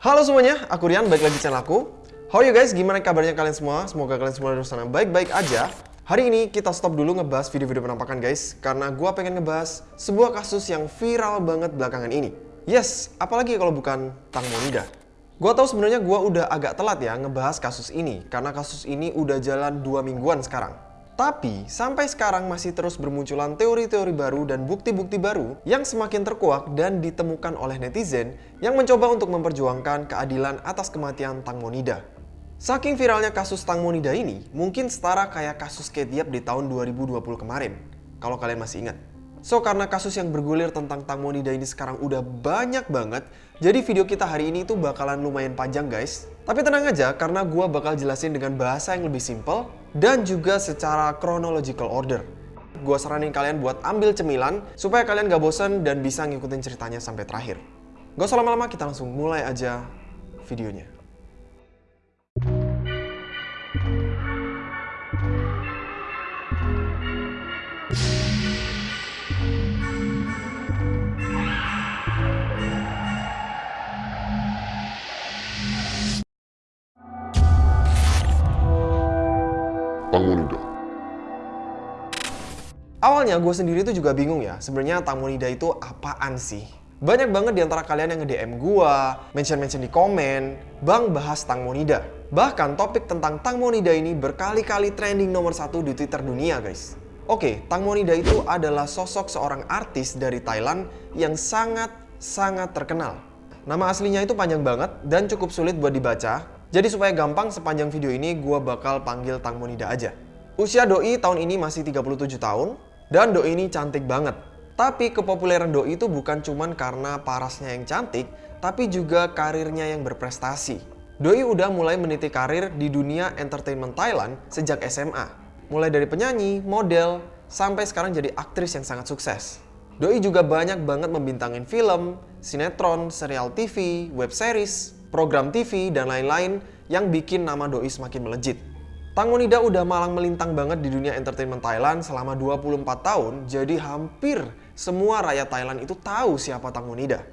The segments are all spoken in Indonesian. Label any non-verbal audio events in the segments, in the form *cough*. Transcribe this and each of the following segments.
Halo semuanya, aku Rian, balik lagi channel aku. How are you guys? Gimana kabarnya kalian semua? Semoga kalian semua di sana baik-baik aja. Hari ini kita stop dulu ngebahas video-video penampakan guys, karena gua pengen ngebahas sebuah kasus yang viral banget belakangan ini. Yes, apalagi kalau bukan Tang Monida. Gua tahu sebenarnya gua udah agak telat ya ngebahas kasus ini, karena kasus ini udah jalan dua mingguan sekarang. Tapi, sampai sekarang masih terus bermunculan teori-teori baru dan bukti-bukti baru yang semakin terkuak dan ditemukan oleh netizen yang mencoba untuk memperjuangkan keadilan atas kematian Tang Monida. Saking viralnya kasus Tang Monida ini, mungkin setara kayak kasus Ketiap di tahun 2020 kemarin, kalau kalian masih ingat. So, karena kasus yang bergulir tentang Tang Monida ini sekarang udah banyak banget, jadi video kita hari ini tuh bakalan lumayan panjang guys. Tapi tenang aja, karena gua bakal jelasin dengan bahasa yang lebih simple dan juga secara chronological order. Gua saranin kalian buat ambil cemilan supaya kalian gak bosen dan bisa ngikutin ceritanya sampai terakhir. Gak usah lama-lama, kita langsung mulai aja videonya. Awalnya gue sendiri tuh juga bingung ya, sebenarnya Tang Monida itu apaan sih? Banyak banget di antara kalian yang nge-DM gue, mention-mention di komen, Bang bahas Tang Monida. Bahkan topik tentang Tang Monida ini berkali-kali trending nomor satu di Twitter dunia guys. Oke, Tang Monida itu adalah sosok seorang artis dari Thailand yang sangat-sangat terkenal. Nama aslinya itu panjang banget dan cukup sulit buat dibaca, jadi supaya gampang sepanjang video ini gue bakal panggil Tang Monida aja. Usia Doi tahun ini masih 37 tahun dan Doi ini cantik banget. Tapi kepopuleran Doi itu bukan cuman karena parasnya yang cantik, tapi juga karirnya yang berprestasi. Doi udah mulai meniti karir di dunia entertainment Thailand sejak SMA. Mulai dari penyanyi, model, sampai sekarang jadi aktris yang sangat sukses. Doi juga banyak banget membintangin film, sinetron, serial TV, web series, program TV, dan lain-lain yang bikin nama Doi semakin melejit. Tang Monida udah malang melintang banget di dunia entertainment Thailand selama 24 tahun, jadi hampir semua rakyat Thailand itu tahu siapa Tang Monida.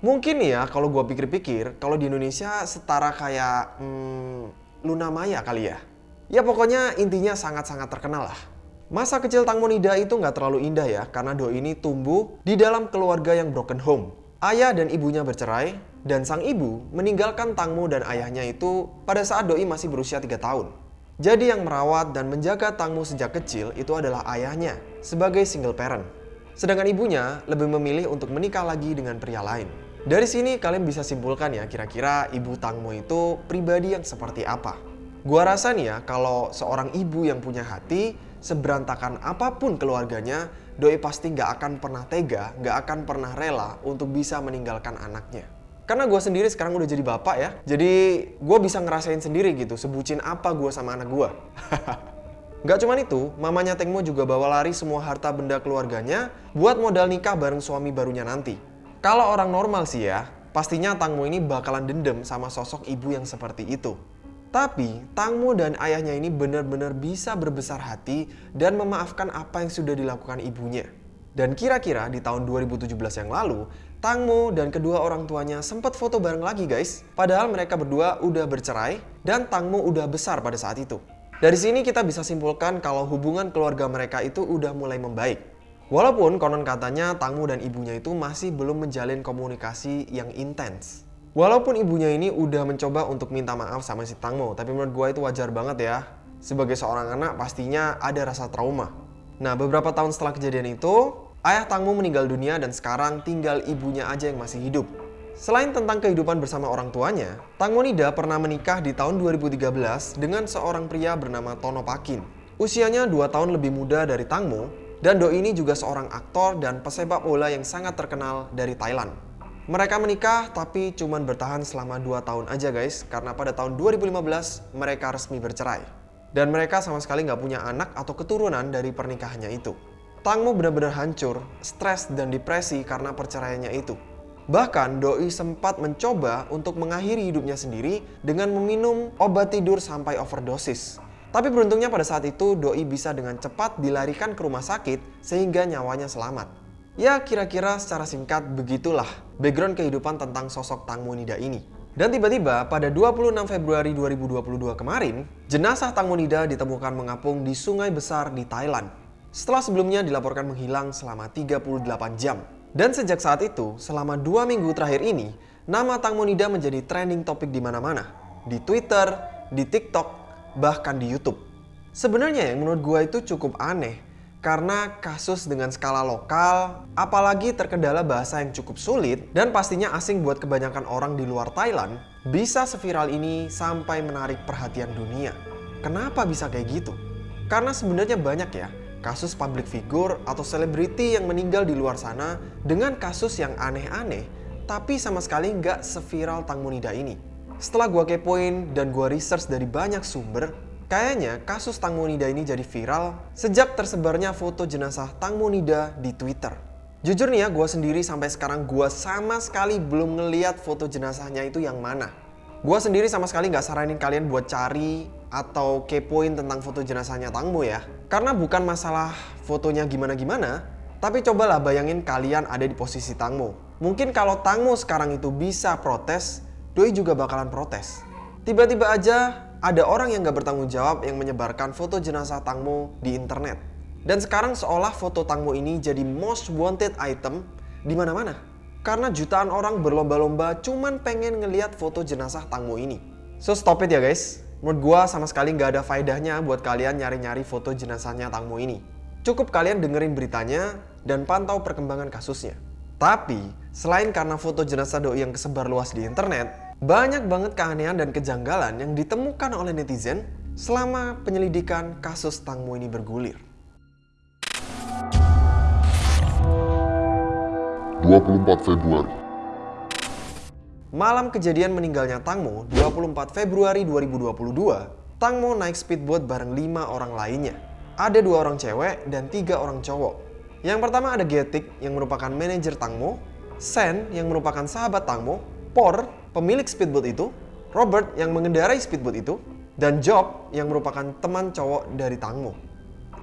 Mungkin ya kalau gua pikir-pikir, kalau di Indonesia setara kayak hmm, Luna Maya kali ya. Ya pokoknya intinya sangat-sangat terkenal lah. Masa kecil Tang Monida itu nggak terlalu indah ya, karena Doi ini tumbuh di dalam keluarga yang broken home. Ayah dan ibunya bercerai, dan sang ibu meninggalkan Tangmo dan ayahnya itu pada saat Doi masih berusia 3 tahun. Jadi yang merawat dan menjaga Tangmo sejak kecil itu adalah ayahnya sebagai single parent. Sedangkan ibunya lebih memilih untuk menikah lagi dengan pria lain. Dari sini kalian bisa simpulkan ya kira-kira ibu Tangmo itu pribadi yang seperti apa. Gua rasa nih ya kalau seorang ibu yang punya hati seberantakan apa pun keluarganya, Doi pasti nggak akan pernah tega, nggak akan pernah rela untuk bisa meninggalkan anaknya. Karena gue sendiri sekarang udah jadi bapak ya, jadi gue bisa ngerasain sendiri gitu, sebucin apa gue sama anak gue. *laughs* Gak cuman itu, mamanya Tengmo juga bawa lari semua harta benda keluarganya buat modal nikah bareng suami barunya nanti. Kalau orang normal sih ya, pastinya Tangmo ini bakalan dendam sama sosok ibu yang seperti itu. Tapi, Tangmo dan ayahnya ini benar-benar bisa berbesar hati dan memaafkan apa yang sudah dilakukan ibunya. Dan kira-kira di tahun 2017 yang lalu, Tangmo dan kedua orang tuanya sempat foto bareng lagi guys. Padahal mereka berdua udah bercerai dan Tangmo udah besar pada saat itu. Dari sini kita bisa simpulkan kalau hubungan keluarga mereka itu udah mulai membaik. Walaupun konon katanya Tangmo dan ibunya itu masih belum menjalin komunikasi yang intens. Walaupun ibunya ini udah mencoba untuk minta maaf sama si Tangmo, tapi menurut gue itu wajar banget ya. Sebagai seorang anak pastinya ada rasa trauma. Nah beberapa tahun setelah kejadian itu, ayah Tangmo meninggal dunia dan sekarang tinggal ibunya aja yang masih hidup. Selain tentang kehidupan bersama orang tuanya, Tang Monida pernah menikah di tahun 2013 dengan seorang pria bernama Tono Pakin. Usianya 2 tahun lebih muda dari Tangmo, dan Do ini juga seorang aktor dan pesepak bola yang sangat terkenal dari Thailand. Mereka menikah tapi cuman bertahan selama 2 tahun aja guys karena pada tahun 2015 mereka resmi bercerai. Dan mereka sama sekali nggak punya anak atau keturunan dari pernikahannya itu. Tangmo benar-benar hancur, stres dan depresi karena perceraiannya itu. Bahkan Doi sempat mencoba untuk mengakhiri hidupnya sendiri dengan meminum obat tidur sampai overdosis. Tapi beruntungnya pada saat itu Doi bisa dengan cepat dilarikan ke rumah sakit sehingga nyawanya selamat. Ya kira-kira secara singkat begitulah background kehidupan tentang sosok Tang Monida ini. Dan tiba-tiba pada 26 Februari 2022 kemarin, jenazah Tang Monida ditemukan mengapung di sungai besar di Thailand. Setelah sebelumnya dilaporkan menghilang selama 38 jam. Dan sejak saat itu, selama dua minggu terakhir ini, nama Tang Monida menjadi trending topik di mana-mana. Di Twitter, di TikTok, bahkan di Youtube. Sebenarnya yang menurut gue itu cukup aneh karena kasus dengan skala lokal, apalagi terkendala bahasa yang cukup sulit dan pastinya asing buat kebanyakan orang di luar Thailand, bisa seviral ini sampai menarik perhatian dunia. Kenapa bisa kayak gitu? Karena sebenarnya banyak ya kasus public figure atau selebriti yang meninggal di luar sana dengan kasus yang aneh-aneh, tapi sama sekali nggak seviral Tang Monida ini. Setelah gua kepoin dan gua research dari banyak sumber, Kayaknya kasus Tang Monida ini jadi viral sejak tersebarnya foto jenazah Tang Monida di Twitter. Jujur nih ya, gue sendiri sampai sekarang gue sama sekali belum ngeliat foto jenazahnya itu yang mana. Gue sendiri sama sekali nggak saranin kalian buat cari atau kepoin tentang foto jenazahnya Tangmo ya. Karena bukan masalah fotonya gimana-gimana, tapi cobalah bayangin kalian ada di posisi Tangmo. Mungkin kalau Tangmo sekarang itu bisa protes, Doi juga bakalan protes. Tiba-tiba aja ada orang yang gak bertanggung jawab yang menyebarkan foto jenazah Tangmo di internet. Dan sekarang seolah foto Tangmo ini jadi most wanted item di mana-mana. Karena jutaan orang berlomba-lomba cuman pengen ngeliat foto jenazah Tangmo ini. So stop it ya guys. Menurut gua sama sekali nggak ada faedahnya buat kalian nyari-nyari foto jenazahnya Tangmo ini. Cukup kalian dengerin beritanya dan pantau perkembangan kasusnya. Tapi, selain karena foto jenazah doi yang kesebar luas di internet, banyak banget keanehan dan kejanggalan yang ditemukan oleh netizen selama penyelidikan kasus Tangmo ini bergulir. 24 Februari Malam kejadian meninggalnya Tangmo, 24 Februari 2022, Tangmo naik speedboat bareng lima orang lainnya. Ada dua orang cewek dan tiga orang cowok. Yang pertama ada Getik yang merupakan manajer Tangmo, Sen yang merupakan sahabat Tangmo, Por pemilik speedboat itu, Robert yang mengendarai speedboat itu, dan Job yang merupakan teman cowok dari Tangmo.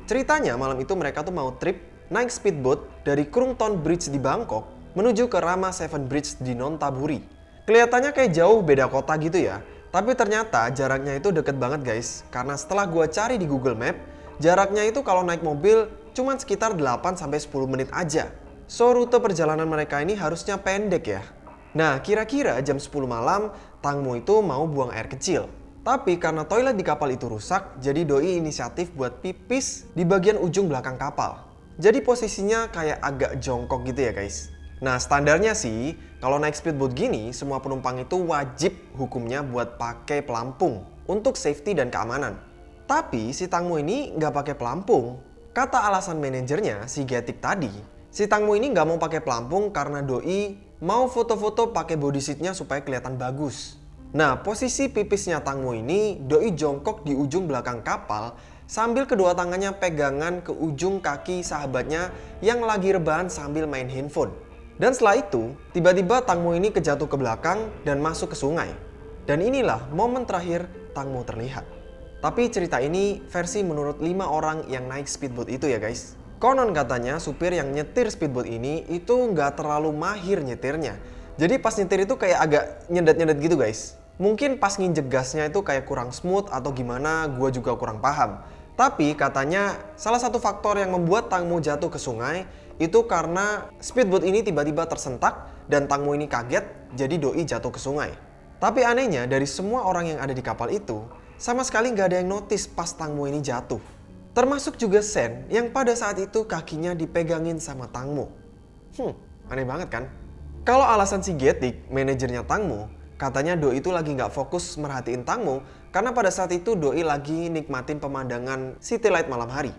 Ceritanya malam itu mereka tuh mau trip naik speedboat dari Krungton Bridge di Bangkok menuju ke Rama Seven Bridge di Nontaburi. Kelihatannya kayak jauh beda kota gitu ya, tapi ternyata jaraknya itu deket banget guys. Karena setelah gua cari di Google Map, jaraknya itu kalau naik mobil cuma sekitar 8-10 menit aja. So rute perjalanan mereka ini harusnya pendek ya. Nah, kira-kira jam 10 malam, Tangmo itu mau buang air kecil. Tapi karena toilet di kapal itu rusak, jadi Doi inisiatif buat pipis di bagian ujung belakang kapal. Jadi posisinya kayak agak jongkok gitu ya guys. Nah standarnya sih, kalau naik speedboat gini, semua penumpang itu wajib hukumnya buat pakai pelampung untuk safety dan keamanan. Tapi si Tangmo ini nggak pakai pelampung. Kata alasan manajernya, si Getik tadi, si Tangmo ini nggak mau pakai pelampung karena Doi mau foto-foto pakai body seatnya supaya kelihatan bagus. Nah, posisi pipisnya Tangmo ini doi jongkok di ujung belakang kapal sambil kedua tangannya pegangan ke ujung kaki sahabatnya yang lagi rebahan sambil main handphone. Dan setelah itu, tiba-tiba Tangmo ini kejatuh ke belakang dan masuk ke sungai. Dan inilah momen terakhir Tangmo terlihat. Tapi cerita ini versi menurut lima orang yang naik speedboat itu ya guys. Konon katanya supir yang nyetir speedboat ini itu nggak terlalu mahir nyetirnya. Jadi pas nyetir itu kayak agak nyedet-nyedet gitu guys. Mungkin pas nginjek gasnya itu kayak kurang smooth atau gimana gue juga kurang paham. Tapi katanya salah satu faktor yang membuat Tangmo jatuh ke sungai itu karena speedboat ini tiba-tiba tersentak dan Tangmo ini kaget jadi doi jatuh ke sungai. Tapi anehnya dari semua orang yang ada di kapal itu sama sekali nggak ada yang notice pas Tangmo ini jatuh. Termasuk juga Sen yang pada saat itu kakinya dipegangin sama Tangmo. Hmm, aneh banget kan? Kalau alasan si Getik, manajernya Tangmo, katanya Doi itu lagi nggak fokus merhatiin Tangmo karena pada saat itu Doi lagi nikmatin pemandangan city light malam hari.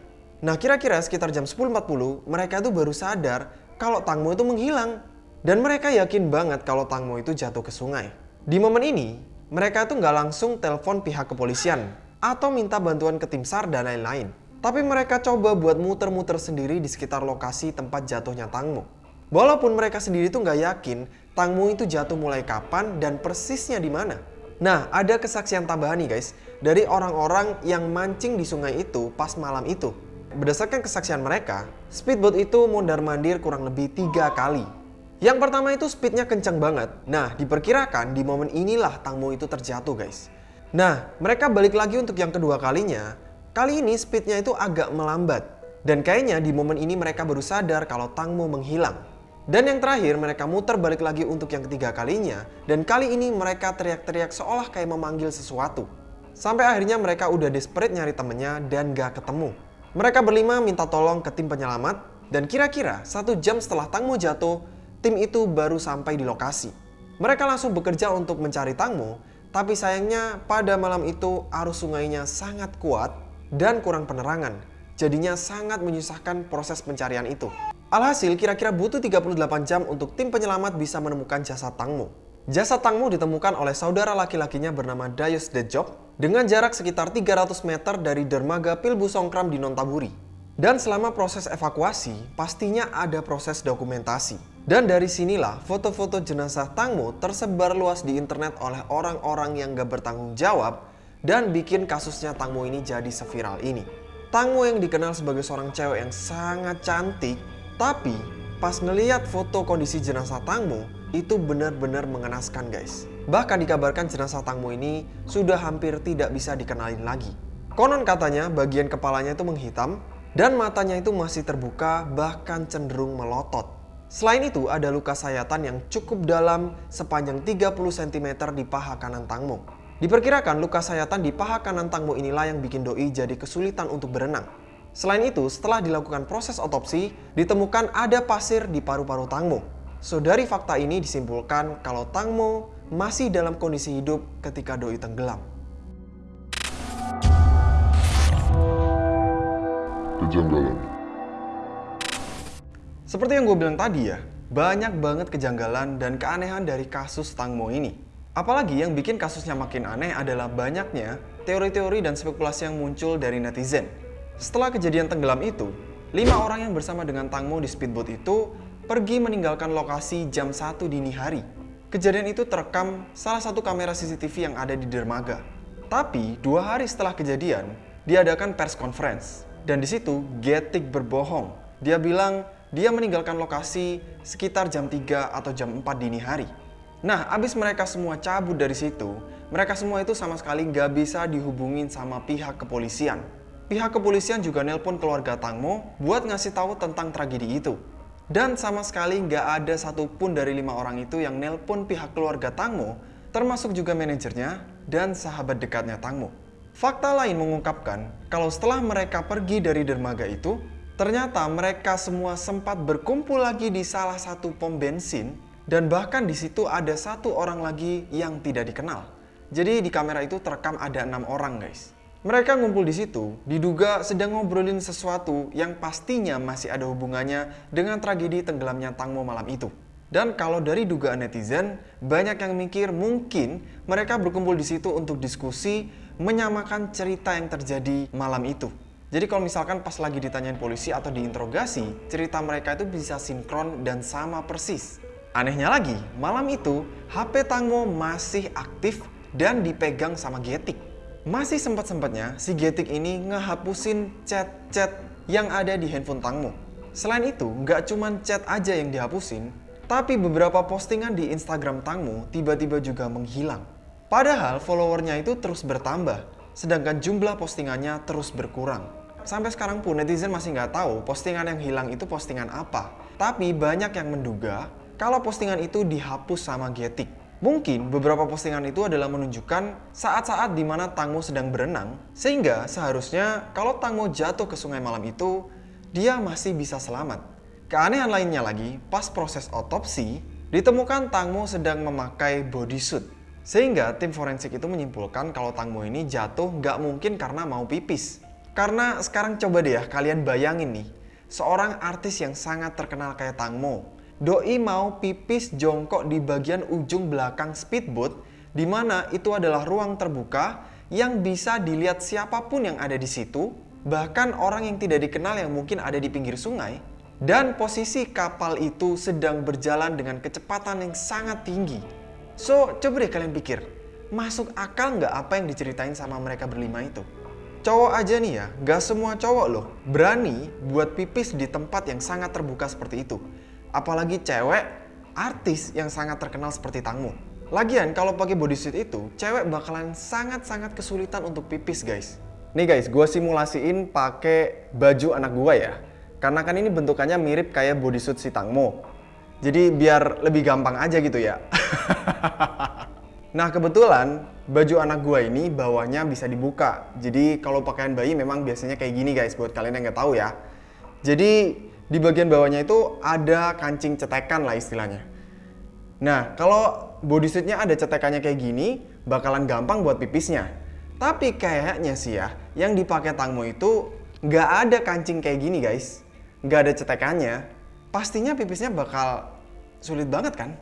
Nah kira-kira sekitar jam 10.40 mereka tuh baru sadar kalau Tangmo itu menghilang. Dan mereka yakin banget kalau Tangmo itu jatuh ke sungai. Di momen ini, mereka tuh nggak langsung telepon pihak kepolisian atau minta bantuan ke tim SAR dan lain-lain. Tapi mereka coba buat muter-muter sendiri di sekitar lokasi tempat jatuhnya Tangmo. Walaupun mereka sendiri tuh nggak yakin Tangmo itu jatuh mulai kapan dan persisnya di mana. Nah, ada kesaksian tambahan nih guys, dari orang-orang yang mancing di sungai itu pas malam itu. Berdasarkan kesaksian mereka, speedboat itu mondar-mandir kurang lebih tiga kali. Yang pertama itu speednya kencang banget. Nah, diperkirakan di momen inilah Tangmo itu terjatuh guys. Nah, mereka balik lagi untuk yang kedua kalinya. Kali ini speednya itu agak melambat. Dan kayaknya di momen ini mereka baru sadar kalau Tangmo menghilang. Dan yang terakhir mereka muter balik lagi untuk yang ketiga kalinya. Dan kali ini mereka teriak-teriak seolah kayak memanggil sesuatu. Sampai akhirnya mereka udah desperate nyari temennya dan gak ketemu. Mereka berlima minta tolong ke tim penyelamat. Dan kira-kira satu jam setelah Tangmo jatuh, tim itu baru sampai di lokasi. Mereka langsung bekerja untuk mencari Tangmo, tapi sayangnya pada malam itu arus sungainya sangat kuat dan kurang penerangan. Jadinya sangat menyusahkan proses pencarian itu. Alhasil kira-kira butuh 38 jam untuk tim penyelamat bisa menemukan jasad Tangmo. Jasad Tangmo ditemukan oleh saudara laki-lakinya bernama Dayus Dejok dengan jarak sekitar 300 meter dari dermaga Pilbu Songkram di Nontaburi. Dan selama proses evakuasi, pastinya ada proses dokumentasi. Dan dari sinilah foto-foto jenazah Tangmo tersebar luas di internet oleh orang-orang yang gak bertanggung jawab dan bikin kasusnya Tangmo ini jadi seviral ini. Tangmo yang dikenal sebagai seorang cewek yang sangat cantik, tapi pas ngeliat foto kondisi jenazah Tangmo itu benar-benar mengenaskan guys. Bahkan dikabarkan jenazah Tangmo ini sudah hampir tidak bisa dikenalin lagi. Konon katanya bagian kepalanya itu menghitam dan matanya itu masih terbuka bahkan cenderung melotot. Selain itu, ada luka sayatan yang cukup dalam sepanjang 30 cm di paha kanan Tangmo. Diperkirakan luka sayatan di paha kanan Tangmo inilah yang bikin Doi jadi kesulitan untuk berenang. Selain itu, setelah dilakukan proses otopsi, ditemukan ada pasir di paru-paru Tangmo. So, dari fakta ini disimpulkan kalau Tangmo masih dalam kondisi hidup ketika Doi tenggelam. Kejanggalan seperti yang gue bilang tadi ya, banyak banget kejanggalan dan keanehan dari kasus Tangmo ini. Apalagi yang bikin kasusnya makin aneh adalah banyaknya teori-teori dan spekulasi yang muncul dari netizen. Setelah kejadian tenggelam itu, lima orang yang bersama dengan Tangmo di speedboat itu pergi meninggalkan lokasi jam 1 dini hari. Kejadian itu terekam salah satu kamera CCTV yang ada di dermaga. Tapi dua hari setelah kejadian, diadakan press conference. Dan di situ Getik berbohong. Dia bilang dia meninggalkan lokasi sekitar jam 3 atau jam 4 dini hari. Nah, abis mereka semua cabut dari situ, mereka semua itu sama sekali nggak bisa dihubungin sama pihak kepolisian. Pihak kepolisian juga nelpon keluarga Tangmo buat ngasih tahu tentang tragedi itu. Dan sama sekali nggak ada satupun dari lima orang itu yang nelpon pihak keluarga Tangmo, termasuk juga manajernya dan sahabat dekatnya Tangmo. Fakta lain mengungkapkan kalau setelah mereka pergi dari dermaga itu, Ternyata mereka semua sempat berkumpul lagi di salah satu pom bensin dan bahkan di situ ada satu orang lagi yang tidak dikenal. Jadi di kamera itu terekam ada enam orang guys. Mereka ngumpul di situ, diduga sedang ngobrolin sesuatu yang pastinya masih ada hubungannya dengan tragedi tenggelamnya Tangmo malam itu. Dan kalau dari dugaan netizen, banyak yang mikir mungkin mereka berkumpul di situ untuk diskusi menyamakan cerita yang terjadi malam itu. Jadi kalau misalkan pas lagi ditanyain polisi atau diinterogasi, cerita mereka itu bisa sinkron dan sama persis. Anehnya lagi, malam itu HP Tangmo masih aktif dan dipegang sama Getik. Masih sempat-sempatnya si Getik ini ngehapusin chat-chat yang ada di handphone Tangmo. Selain itu, nggak cuman chat aja yang dihapusin, tapi beberapa postingan di Instagram Tangmo tiba-tiba juga menghilang. Padahal followernya itu terus bertambah sedangkan jumlah postingannya terus berkurang. Sampai sekarang pun netizen masih nggak tahu postingan yang hilang itu postingan apa. Tapi banyak yang menduga kalau postingan itu dihapus sama Getik. Mungkin beberapa postingan itu adalah menunjukkan saat-saat di mana Tangmo sedang berenang, sehingga seharusnya kalau Tangmo jatuh ke sungai malam itu, dia masih bisa selamat. Keanehan lainnya lagi, pas proses otopsi, ditemukan Tangmo sedang memakai bodysuit. Sehingga tim forensik itu menyimpulkan kalau Tangmo ini jatuh nggak mungkin karena mau pipis. Karena sekarang coba deh ya kalian bayangin nih, seorang artis yang sangat terkenal kayak Tangmo, Doi mau pipis jongkok di bagian ujung belakang speedboat, di mana itu adalah ruang terbuka yang bisa dilihat siapa pun yang ada di situ, bahkan orang yang tidak dikenal yang mungkin ada di pinggir sungai, dan posisi kapal itu sedang berjalan dengan kecepatan yang sangat tinggi So, coba deh kalian pikir, masuk akal nggak apa yang diceritain sama mereka berlima itu? Cowok aja nih ya, nggak semua cowok loh berani buat pipis di tempat yang sangat terbuka seperti itu. Apalagi cewek artis yang sangat terkenal seperti Tangmo. Lagian kalau pakai bodysuit itu, cewek bakalan sangat-sangat kesulitan untuk pipis guys. Nih guys, gue simulasiin pakai baju anak gue ya. Karena kan ini bentukannya mirip kayak bodysuit si Tangmo. Jadi biar lebih gampang aja gitu ya. *laughs* nah kebetulan baju anak gue ini bawahnya bisa dibuka. Jadi kalau pakaian bayi memang biasanya kayak gini guys buat kalian yang nggak tahu ya. Jadi di bagian bawahnya itu ada kancing cetekan lah istilahnya. Nah kalau bodysuitnya ada cetekannya kayak gini bakalan gampang buat pipisnya. Tapi kayaknya sih ya yang dipakai Tangmo itu nggak ada kancing kayak gini guys. Nggak ada cetekannya pastinya pipisnya bakal sulit banget kan?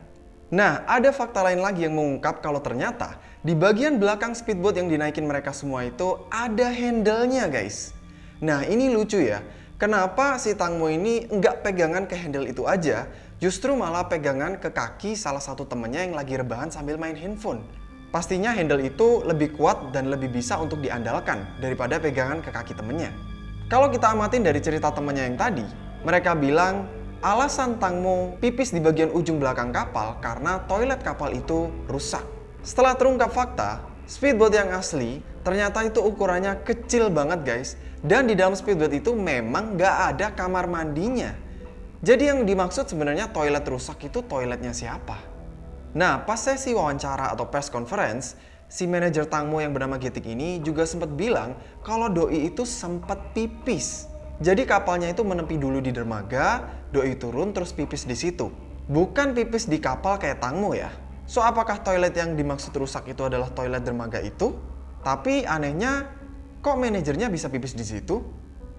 Nah, ada fakta lain lagi yang mengungkap kalau ternyata di bagian belakang speedboat yang dinaikin mereka semua itu ada handle-nya guys. Nah, ini lucu ya. Kenapa si Tangmo ini nggak pegangan ke handle itu aja, justru malah pegangan ke kaki salah satu temennya yang lagi rebahan sambil main handphone. Pastinya handle itu lebih kuat dan lebih bisa untuk diandalkan daripada pegangan ke kaki temennya. Kalau kita amatin dari cerita temennya yang tadi, mereka bilang Alasan Tangmo pipis di bagian ujung belakang kapal karena toilet kapal itu rusak. Setelah terungkap fakta, speedboat yang asli ternyata itu ukurannya kecil banget guys. Dan di dalam speedboat itu memang nggak ada kamar mandinya. Jadi yang dimaksud sebenarnya toilet rusak itu toiletnya siapa? Nah, pas sesi wawancara atau press conference, si manajer Tangmo yang bernama Getik ini juga sempat bilang kalau Doi itu sempat pipis. Jadi kapalnya itu menepi dulu di dermaga, doi turun terus pipis di situ. Bukan pipis di kapal kayak Tangmo ya. So apakah toilet yang dimaksud rusak itu adalah toilet dermaga itu? Tapi anehnya kok manajernya bisa pipis di situ?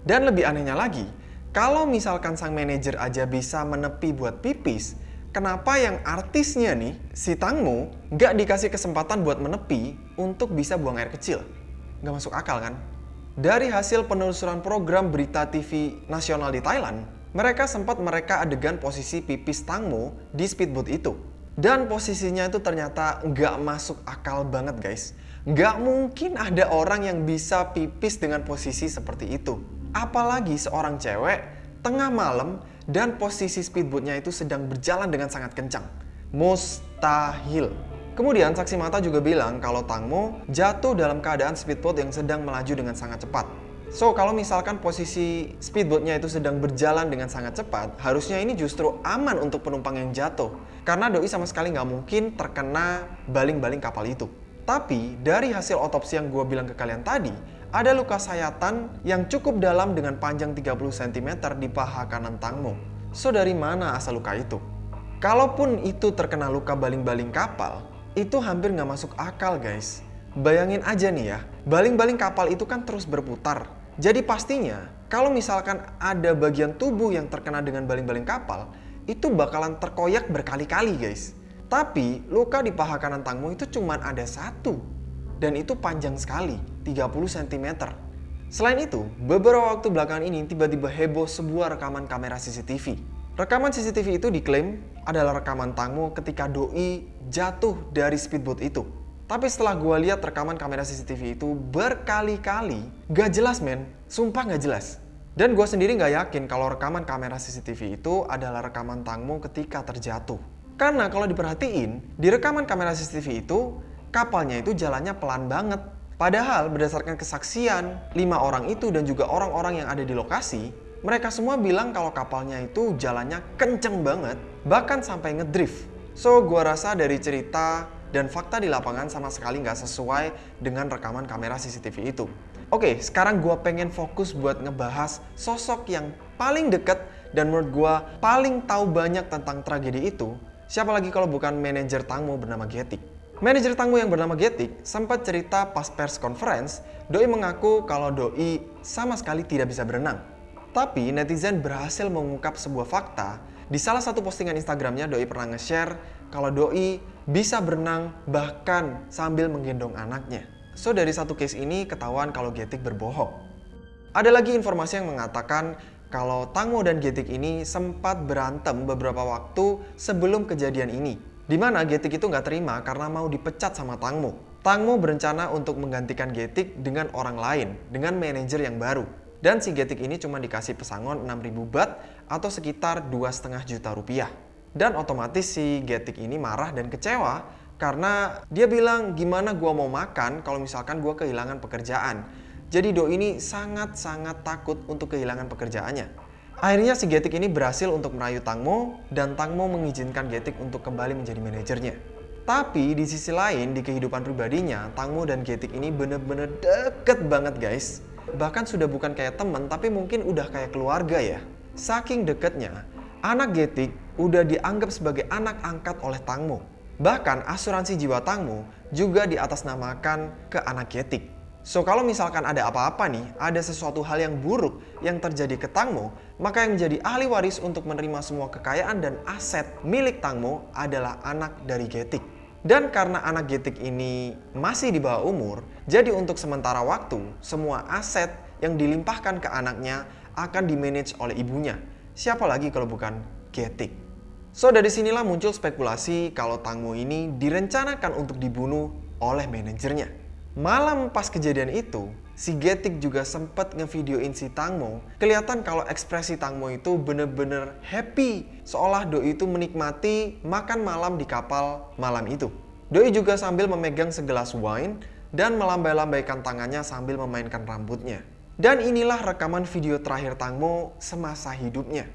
Dan lebih anehnya lagi, kalau misalkan sang manajer aja bisa menepi buat pipis, kenapa yang artisnya nih, si Tangmo, nggak dikasih kesempatan buat menepi untuk bisa buang air kecil? Nggak masuk akal kan? Dari hasil penelusuran program berita TV nasional di Thailand, mereka sempat mereka adegan posisi pipis Tangmo di speedboat itu. Dan posisinya itu ternyata nggak masuk akal banget guys. Nggak mungkin ada orang yang bisa pipis dengan posisi seperti itu. Apalagi seorang cewek tengah malam dan posisi speedboatnya itu sedang berjalan dengan sangat kencang. Mustahil. Kemudian saksi mata juga bilang kalau Tangmo jatuh dalam keadaan speedboat yang sedang melaju dengan sangat cepat. So, kalau misalkan posisi speedboatnya itu sedang berjalan dengan sangat cepat, harusnya ini justru aman untuk penumpang yang jatuh. Karena Doi sama sekali nggak mungkin terkena baling-baling kapal itu. Tapi, dari hasil otopsi yang gue bilang ke kalian tadi, ada luka sayatan yang cukup dalam dengan panjang 30 cm di paha kanan Tangmo. So, dari mana asal luka itu? Kalaupun itu terkena luka baling-baling kapal, itu hampir nggak masuk akal guys. Bayangin aja nih ya, baling-baling kapal itu kan terus berputar. Jadi pastinya kalau misalkan ada bagian tubuh yang terkena dengan baling-baling kapal, itu bakalan terkoyak berkali-kali guys. Tapi luka di paha kanan Tangmo itu cuma ada satu. Dan itu panjang sekali, 30 cm. Selain itu, beberapa waktu belakangan ini tiba-tiba heboh sebuah rekaman kamera CCTV. Rekaman CCTV itu diklaim adalah rekaman Tangmo ketika Doi jatuh dari speedboat itu. Tapi setelah gue lihat rekaman kamera CCTV itu berkali-kali, gak jelas men, sumpah gak jelas. Dan gue sendiri gak yakin kalau rekaman kamera CCTV itu adalah rekaman Tangmo ketika terjatuh. Karena kalau diperhatiin, di rekaman kamera CCTV itu, kapalnya itu jalannya pelan banget. Padahal berdasarkan kesaksian, lima orang itu dan juga orang-orang yang ada di lokasi, mereka semua bilang kalau kapalnya itu jalannya kenceng banget, bahkan sampai ngedrift. So, gua rasa dari cerita dan fakta di lapangan sama sekali nggak sesuai dengan rekaman kamera CCTV itu. Oke, sekarang gua pengen fokus buat ngebahas sosok yang paling deket dan menurut gua paling tahu banyak tentang tragedi itu. Siapa lagi kalau bukan manajer Tangmo bernama Getik. Manajer Tangmo yang bernama Getik sempat cerita pas pers conference, Doi mengaku kalau Doi sama sekali tidak bisa berenang. Tapi netizen berhasil mengungkap sebuah fakta. Di salah satu postingan Instagramnya, Doi pernah nge-share kalau Doi bisa berenang bahkan sambil menggendong anaknya. So dari satu case ini ketahuan kalau Getik berbohong. Ada lagi informasi yang mengatakan kalau Tangmo dan Getik ini sempat berantem beberapa waktu sebelum kejadian ini. Di mana Getik itu nggak terima karena mau dipecat sama Tangmo. Tangmo berencana untuk menggantikan Getik dengan orang lain, dengan manajer yang baru. Dan si Getik ini cuma dikasih pesangon 6000 bat atau sekitar 2,5 juta rupiah. Dan otomatis si Getik ini marah dan kecewa karena dia bilang gimana gua mau makan kalau misalkan gua kehilangan pekerjaan. Jadi Do ini sangat-sangat takut untuk kehilangan pekerjaannya. Akhirnya si Getik ini berhasil untuk merayu Tangmo dan Tangmo mengizinkan Getik untuk kembali menjadi manajernya. Tapi di sisi lain di kehidupan pribadinya, Tangmo dan Getik ini bener-bener deket banget guys. Bahkan sudah bukan kayak temen tapi mungkin udah kayak keluarga ya. Saking deketnya, anak Getik udah dianggap sebagai anak angkat oleh Tangmo. Bahkan asuransi jiwa Tangmo juga diatasnamakan ke anak Getik. So kalau misalkan ada apa-apa nih, ada sesuatu hal yang buruk yang terjadi ke Tangmo, maka yang menjadi ahli waris untuk menerima semua kekayaan dan aset milik Tangmo adalah anak dari Getik. Dan karena anak Getik ini masih di bawah umur, jadi untuk sementara waktu, semua aset yang dilimpahkan ke anaknya akan dimanage oleh ibunya. Siapa lagi kalau bukan Getik? So dari sinilah muncul spekulasi kalau Tangmo ini direncanakan untuk dibunuh oleh manajernya. Malam pas kejadian itu, si Getik juga sempat ngevideoin si Tangmo. Kelihatan kalau ekspresi Tangmo itu bener-bener happy. Seolah Doi itu menikmati makan malam di kapal malam itu. Doi juga sambil memegang segelas wine dan melambai-lambaikan tangannya sambil memainkan rambutnya. Dan inilah rekaman video terakhir Tangmo semasa hidupnya.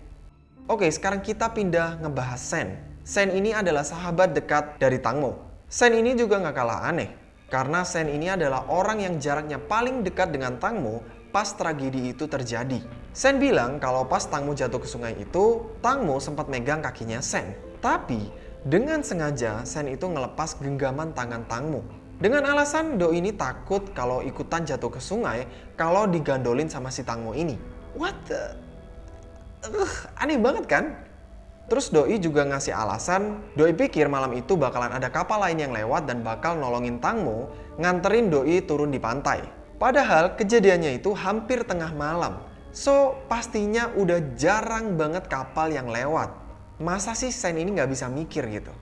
Oke, sekarang kita pindah ngebahas Sen. Sen ini adalah sahabat dekat dari Tangmo. Sen ini juga nggak kalah aneh. Karena Sen ini adalah orang yang jaraknya paling dekat dengan Tangmo pas tragedi itu terjadi. Sen bilang kalau pas Tangmo jatuh ke sungai itu, Tangmo sempat megang kakinya Sen. Tapi dengan sengaja Sen itu ngelepas genggaman tangan Tangmo. Dengan alasan Do ini takut kalau ikutan jatuh ke sungai kalau digandolin sama si Tangmo ini. What the... Uh, aneh banget kan? Terus Doi juga ngasih alasan, Doi pikir malam itu bakalan ada kapal lain yang lewat dan bakal nolongin Tangmo nganterin Doi turun di pantai. Padahal kejadiannya itu hampir tengah malam. So, pastinya udah jarang banget kapal yang lewat. Masa sih Sen ini nggak bisa mikir gitu?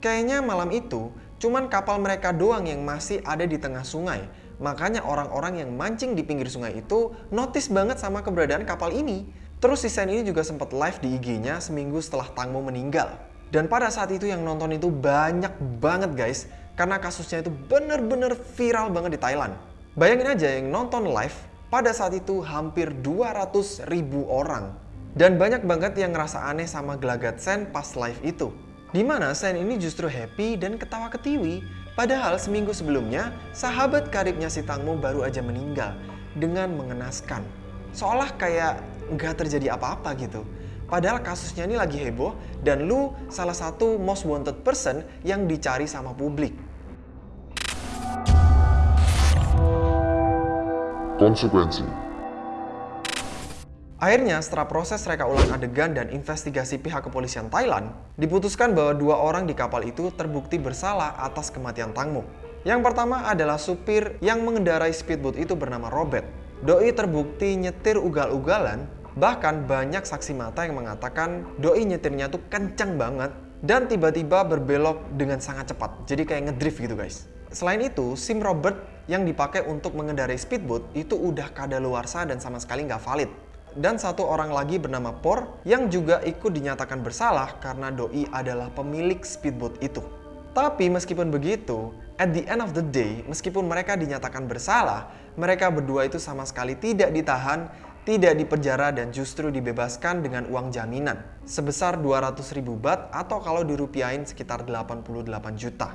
Kayaknya malam itu cuman kapal mereka doang yang masih ada di tengah sungai. Makanya orang-orang yang mancing di pinggir sungai itu notice banget sama keberadaan kapal ini. Terus si Sen ini juga sempat live di IG-nya seminggu setelah Tangmo meninggal. Dan pada saat itu yang nonton itu banyak banget guys, karena kasusnya itu bener-bener viral banget di Thailand. Bayangin aja yang nonton live pada saat itu hampir 200 ribu orang. Dan banyak banget yang ngerasa aneh sama gelagat Sen pas live itu. Di mana Sen ini justru happy dan ketawa ketiwi, padahal seminggu sebelumnya sahabat karibnya si Tangmo baru aja meninggal dengan mengenaskan. Seolah kayak nggak terjadi apa-apa gitu. Padahal kasusnya ini lagi heboh dan lu salah satu most wanted person yang dicari sama publik. Konsekuensi Akhirnya, setelah proses reka ulang adegan dan investigasi pihak kepolisian Thailand, diputuskan bahwa dua orang di kapal itu terbukti bersalah atas kematian Tangmo. Yang pertama adalah supir yang mengendarai speedboat itu bernama Robert. Doi terbukti nyetir ugal-ugalan Bahkan banyak saksi mata yang mengatakan doi nyetirnya tuh kencang banget dan tiba-tiba berbelok dengan sangat cepat. Jadi kayak ngedrift gitu guys. Selain itu, SIM Robert yang dipakai untuk mengendarai speedboat itu udah kadaluarsa dan sama sekali nggak valid. Dan satu orang lagi bernama Por yang juga ikut dinyatakan bersalah karena doi adalah pemilik speedboat itu. Tapi meskipun begitu, at the end of the day, meskipun mereka dinyatakan bersalah, mereka berdua itu sama sekali tidak ditahan tidak dipenjara dan justru dibebaskan dengan uang jaminan sebesar 200 ribu bat atau kalau dirupiahin sekitar 88 juta.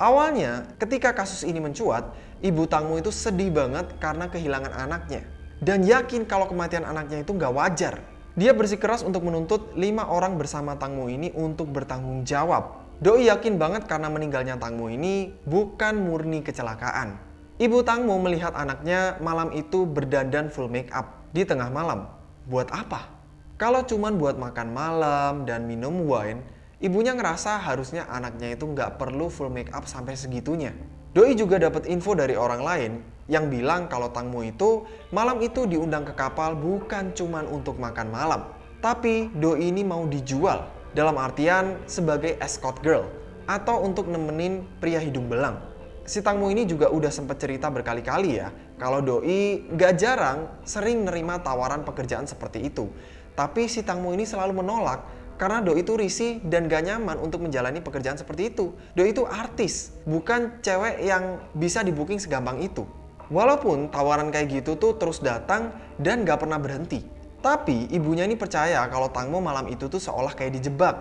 Awalnya, ketika kasus ini mencuat, ibu Tangmu itu sedih banget karena kehilangan anaknya. Dan yakin kalau kematian anaknya itu nggak wajar. Dia bersikeras untuk menuntut lima orang bersama Tangmu ini untuk bertanggung jawab. Doi yakin banget karena meninggalnya Tangmu ini bukan murni kecelakaan. Ibu Tangmu melihat anaknya malam itu berdandan full make up di tengah malam. Buat apa? Kalau cuman buat makan malam dan minum wine, ibunya ngerasa harusnya anaknya itu nggak perlu full make up sampai segitunya. Doi juga dapat info dari orang lain yang bilang kalau Tangmo itu malam itu diundang ke kapal bukan cuman untuk makan malam. Tapi Doi ini mau dijual dalam artian sebagai escort girl atau untuk nemenin pria hidung belang si Tangmu ini juga udah sempet cerita berkali-kali ya, kalau Doi gak jarang sering nerima tawaran pekerjaan seperti itu. Tapi si Tangmu ini selalu menolak karena Doi itu risih dan gak nyaman untuk menjalani pekerjaan seperti itu. Doi itu artis, bukan cewek yang bisa di booking segampang itu. Walaupun tawaran kayak gitu tuh terus datang dan gak pernah berhenti. Tapi ibunya ini percaya kalau Tangmo malam itu tuh seolah kayak dijebak.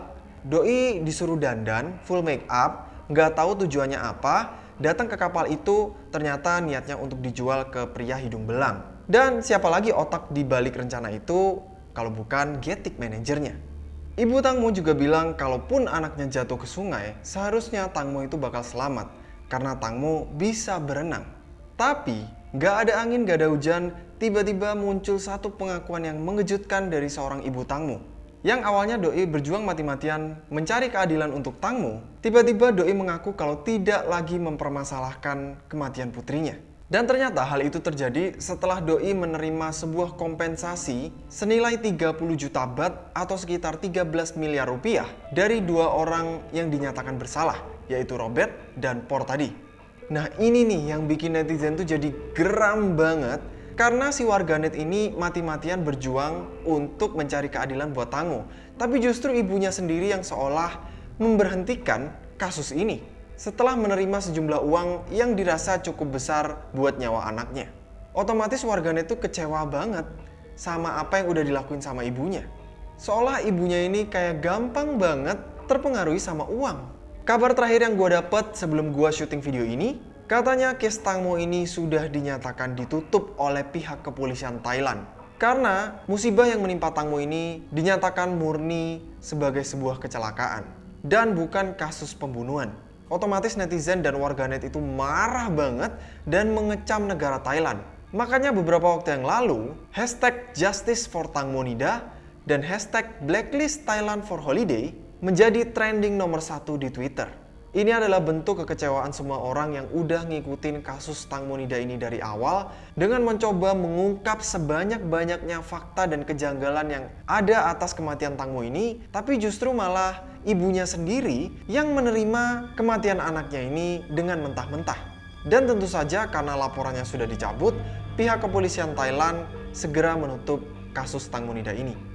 Doi disuruh dandan, full make up, nggak tahu tujuannya apa, datang ke kapal itu ternyata niatnya untuk dijual ke pria hidung belang. Dan siapa lagi otak di balik rencana itu kalau bukan Getik manajernya. Ibu Tangmo juga bilang kalaupun anaknya jatuh ke sungai, seharusnya Tangmo itu bakal selamat karena Tangmo bisa berenang. Tapi nggak ada angin, nggak ada hujan, tiba-tiba muncul satu pengakuan yang mengejutkan dari seorang ibu Tangmo. Yang awalnya Doi berjuang mati-matian mencari keadilan untuk Tangmo, tiba-tiba Doi mengaku kalau tidak lagi mempermasalahkan kematian putrinya. Dan ternyata hal itu terjadi setelah Doi menerima sebuah kompensasi senilai 30 juta bat atau sekitar 13 miliar rupiah dari dua orang yang dinyatakan bersalah, yaitu Robert dan Por tadi. Nah ini nih yang bikin netizen tuh jadi geram banget karena si warganet ini mati-matian berjuang untuk mencari keadilan buat Tango. Tapi justru ibunya sendiri yang seolah memberhentikan kasus ini. Setelah menerima sejumlah uang yang dirasa cukup besar buat nyawa anaknya. Otomatis warganet itu kecewa banget sama apa yang udah dilakuin sama ibunya. Seolah ibunya ini kayak gampang banget terpengaruhi sama uang. Kabar terakhir yang gue dapet sebelum gue syuting video ini, Katanya case Tangmo ini sudah dinyatakan ditutup oleh pihak kepolisian Thailand. Karena musibah yang menimpa Tangmo ini dinyatakan murni sebagai sebuah kecelakaan. Dan bukan kasus pembunuhan. Otomatis netizen dan warganet itu marah banget dan mengecam negara Thailand. Makanya beberapa waktu yang lalu, hashtag Justice for Tangmonida dan hashtag Blacklist Thailand for Holiday menjadi trending nomor satu di Twitter. Ini adalah bentuk kekecewaan semua orang yang udah ngikutin kasus Tang Monida ini dari awal dengan mencoba mengungkap sebanyak-banyaknya fakta dan kejanggalan yang ada atas kematian Tangmo ini, tapi justru malah ibunya sendiri yang menerima kematian anaknya ini dengan mentah-mentah. Dan tentu saja karena laporannya sudah dicabut, pihak kepolisian Thailand segera menutup kasus Tang Monida ini.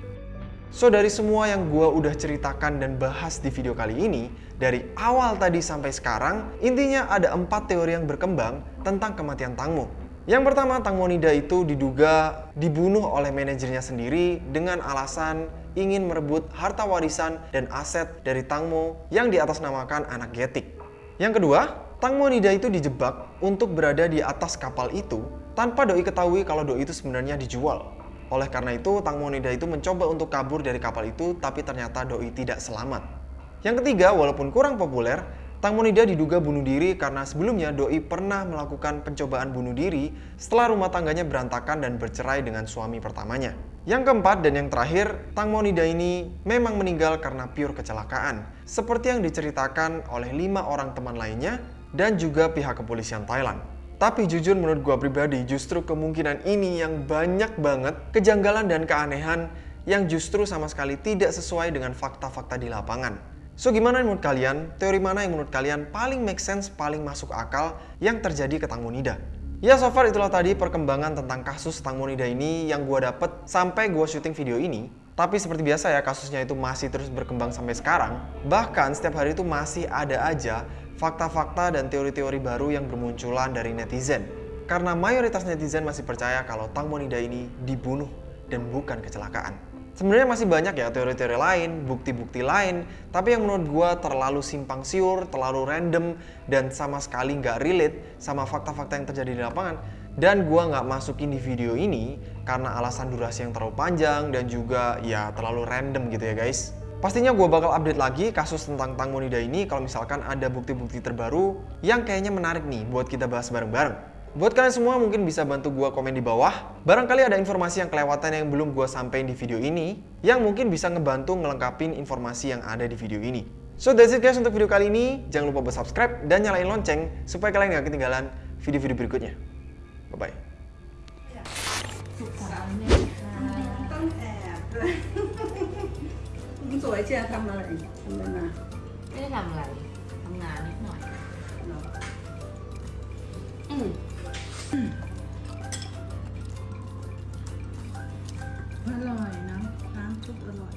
So dari semua yang gue udah ceritakan dan bahas di video kali ini, dari awal tadi sampai sekarang, intinya ada empat teori yang berkembang tentang kematian Tangmo. Yang pertama, Tangmo Nida itu diduga dibunuh oleh manajernya sendiri dengan alasan ingin merebut harta warisan dan aset dari Tangmo yang diatasnamakan anak Getik. Yang kedua, Tangmo Nida itu dijebak untuk berada di atas kapal itu tanpa Doi ketahui kalau Doi itu sebenarnya dijual. Oleh karena itu, Tang Monida itu mencoba untuk kabur dari kapal itu, tapi ternyata Doi tidak selamat. Yang ketiga, walaupun kurang populer, Tang Monida diduga bunuh diri karena sebelumnya Doi pernah melakukan pencobaan bunuh diri setelah rumah tangganya berantakan dan bercerai dengan suami pertamanya. Yang keempat dan yang terakhir, Tang Monida ini memang meninggal karena pure kecelakaan, seperti yang diceritakan oleh lima orang teman lainnya dan juga pihak kepolisian Thailand. Tapi jujur menurut gua pribadi justru kemungkinan ini yang banyak banget kejanggalan dan keanehan yang justru sama sekali tidak sesuai dengan fakta-fakta di lapangan. So gimana menurut kalian? Teori mana yang menurut kalian paling make sense, paling masuk akal yang terjadi ke Tang Monida? Ya so far itulah tadi perkembangan tentang kasus Tang Monida ini yang gua dapet sampai gua syuting video ini. Tapi seperti biasa ya kasusnya itu masih terus berkembang sampai sekarang. Bahkan setiap hari itu masih ada aja fakta-fakta dan teori-teori baru yang bermunculan dari netizen. Karena mayoritas netizen masih percaya kalau Tang Monida ini dibunuh dan bukan kecelakaan. Sebenarnya masih banyak ya teori-teori lain, bukti-bukti lain, tapi yang menurut gue terlalu simpang siur, terlalu random, dan sama sekali nggak relate sama fakta-fakta yang terjadi di lapangan. Dan gue nggak masukin di video ini karena alasan durasi yang terlalu panjang dan juga ya terlalu random gitu ya guys. Pastinya gue bakal update lagi kasus tentang Tang Monida ini kalau misalkan ada bukti-bukti terbaru yang kayaknya menarik nih buat kita bahas bareng-bareng. Buat kalian semua mungkin bisa bantu gue komen di bawah. Barangkali ada informasi yang kelewatan yang belum gue sampaikan di video ini, yang mungkin bisa ngebantu ngelengkapin informasi yang ada di video ini. So that's it guys untuk video kali ini. Jangan lupa buat subscribe dan nyalain lonceng supaya kalian gak ketinggalan video-video berikutnya. Bye-bye. สวยเชียร์ทำอะไรทำอะไรไม่ได้ทำอะไรทำงานนิดหน่อยอืมอร่อยนะน้ำซุปอร่อย